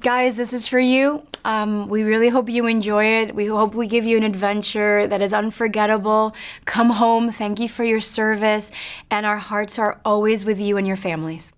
Guys, this is for you. Um, we really hope you enjoy it. We hope we give you an adventure that is unforgettable. Come home. Thank you for your service. And our hearts are always with you and your families.